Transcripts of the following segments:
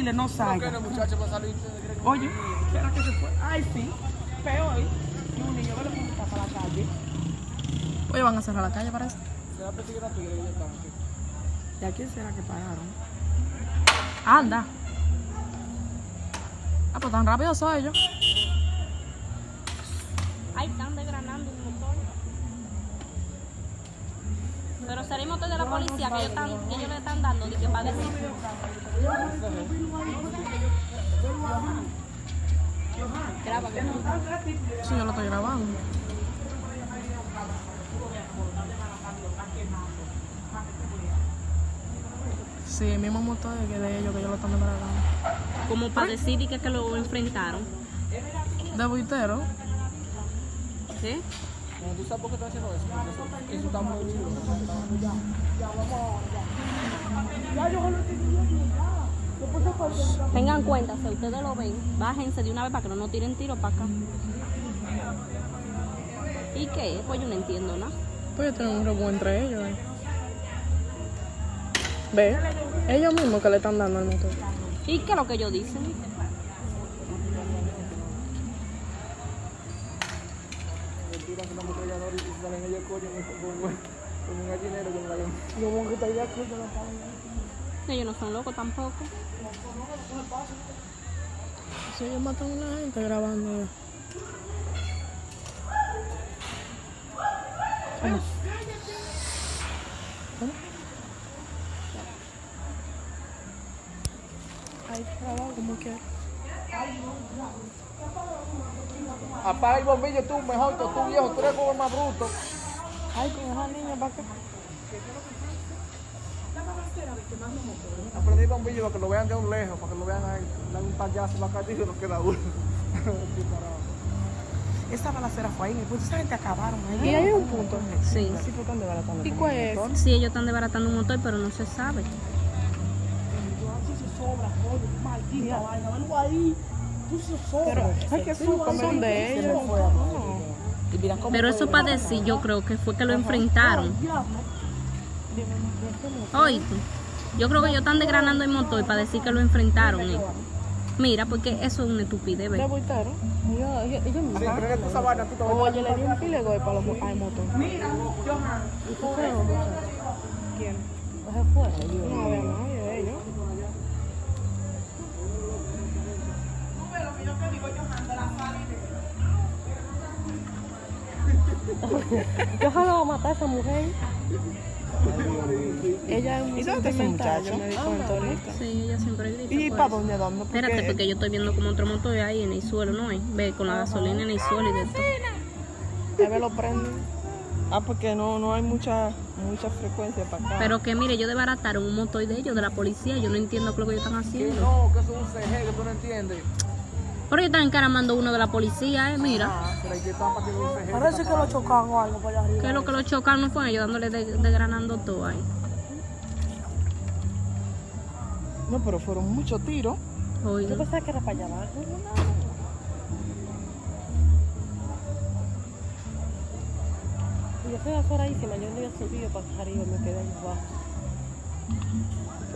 dile no salga. Oye, espera que se fue. Ay, sí. Peor. Y un niño, está para la calle. Oye, van a cerrar la calle, parece. ¿Y a quién será que pararon? Anda. Ah, pues tan rápido son ellos. Ay, están desgranando un motor. Pero será motor de la policía que ellos, están, que ellos le están dando de que para decir. Graba, no. Sí, yo lo estoy grabando. Sí, el mismo motor que de ellos, que ellos lo están grabando. Como para decir y que, que lo enfrentaron. De buitero. ¿Sí? ¿Tú sabes por qué están haciendo eso? Porque eso, está muy chulo. Tengan cuenta, si ustedes lo ven, bájense de una vez para que no nos tiren tiro para acá. ¿Y qué? Pues yo no entiendo nada. Pues ellos tienen un rebu entre ellos. eh. Ve, ellos mismos que le están dando al motor. ¿Y qué es lo que ellos dicen? Que Yo voy a quitar ya que yo no Ellos no son locos tampoco. Si ellos matan a una gente grabando. ¿Cómo? ¿Cómo? Ahí grabado como que. Apaga el bombillo tú, mejor que tú viejo, tú eres como más bruto. Ay, con esa niña para acá. Aprendí el bombillo para que lo vean de un lejos, para que lo vean ahí. Dan un payaso en la calle y nos queda uno. Esa balacera fue ahí. Pues esa gente acabaron ahí. Y hay un punto. Sí. Sí, porque de verdad ¿Y cuál es? Sí, ellos están desbaratando un motor, pero no se sabe. Maldita vaina, algo ahí. Tú se sobra. Ay, qué susto, son de ellos. Pero eso para decir, yo creo que fue que lo enfrentaron. Oíste. Yo creo que ellos están desgranando el motor para decir que lo enfrentaron. eh. Mira, porque eso es una estupidez, a Oye, le di un pile de golpe a los al motor. Mira, Johan. ¿Y tú qué no, muchacho? ¿Quién? Pues afuera. No había nadie de ellos. Yo voy a matar a esa mujer. Ella es un ¿Y dónde está ese muchacho? Me ahorita. Sí, ella siempre grita. ¿Y por para eso. dónde dónde? Espérate, porque yo estoy viendo como otro motor ahí en el suelo, ¿no? Ve, con la gasolina en el suelo y de todo. A ver, lo prenden. Ah, porque no, no hay mucha, mucha frecuencia para acá. Pero que mire, ellos desbarataron un motor de ellos, de la policía. Yo no entiendo qué es lo que ellos están Que haciendo. no, que eso es un CG que tú no entiendes. Pero ellos están encaramando uno de la policía, ¿eh? Mira. Ah, pero que para que. Parece que lo chocaron o algo por allá arriba. ¿Qué es lo que lo chocaron? No fue ellos dándole de- desgranando todo ahí. No, pero fueron muchos tiros. Oye. Yo pensaba que era para allá abajo. Y yo soy aforadísima, yo no había subido para acá arriba, me quedé ahí abajo.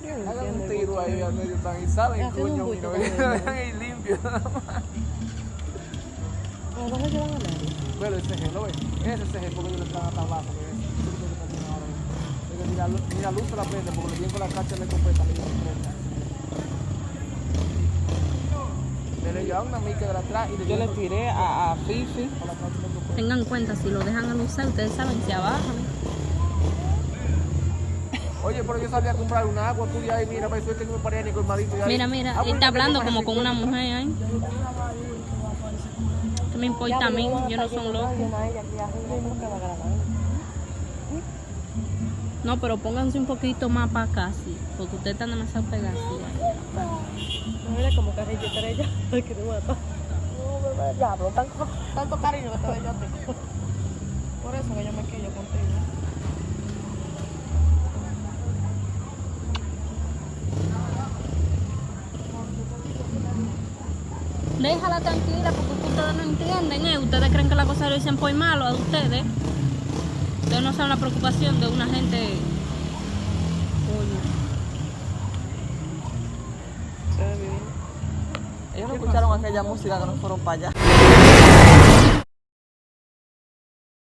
Pero yo no Hagan un tiro ahí al medio tan y salen, coño, mira, ahí limpio. ¿A dónde llevan a nadie? Pero el CG, ¿lo ves? Ese CG, porque ellos le están hasta abajo. lo. Pero Ni la, luz- la luz se la prende, porque le vienen con la cacha de escopeta, le prenda. Le llevaron una mica de atrás y le Yo le tiré a, a Fifi. con la cacha de escopeta. Tengan en cuenta, si lo dejan alusar, ustedes saben, se abajan. Oye, pero yo salí a comprar un agua, tú ya ahí, mira, eso que no me paré ni colmadito. y Mira, mira, Ah, él pues, está tengo hablando como con una 50. mujer ahí. ¿Qué me importa a mí? Yo no son locos. No, pero pónganse un poquito más para acá, sí, porque ustedes están demasiado pegados. sí. Mira como carrilla estrella. Ay, que te mata. Diablo, tanto, tanto cariño que te doy yo a ti. Por eso que yo me quillo contigo. Déjala tranquila porque ustedes no entienden, ¿eh? Ustedes creen que la cosa lo dicen por malo a ustedes. Ustedes no saben la preocupación de una gente. Se ve escucharon aquella música que no fueron para allá.